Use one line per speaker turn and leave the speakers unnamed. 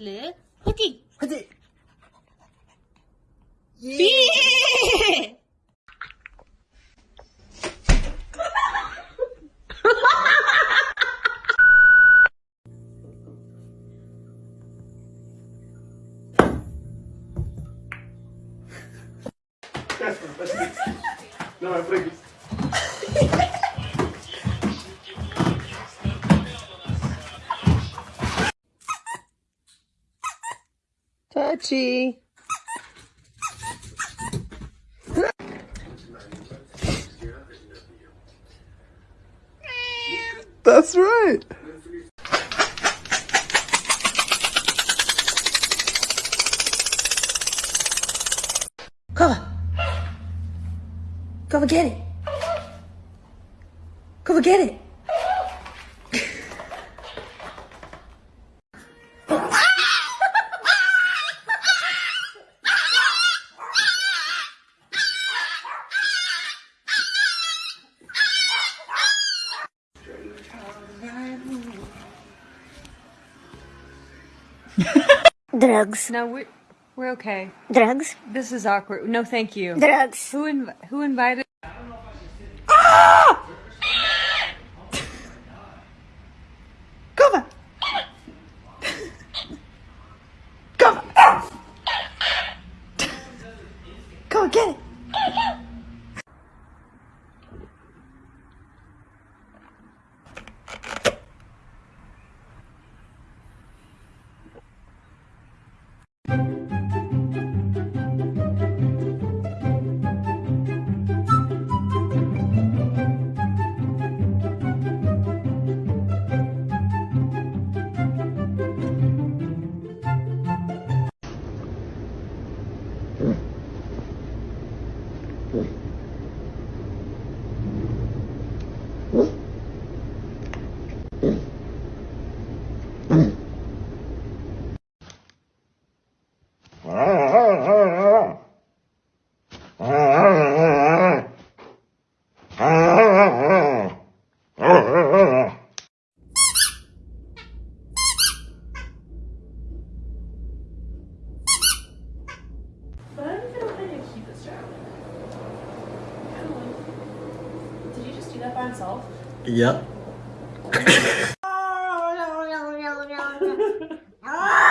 헬 화이팅!
화이팅!
예!
Touchy. That's right. Come. Come and get it. Come and get it.
Drugs.
No, we're, we're okay.
Drugs.
This is awkward. No, thank you.
Drugs.
Who inv- who invited?
Come on. Come on. Come get it.
Mm-hmm. your?
Yeah.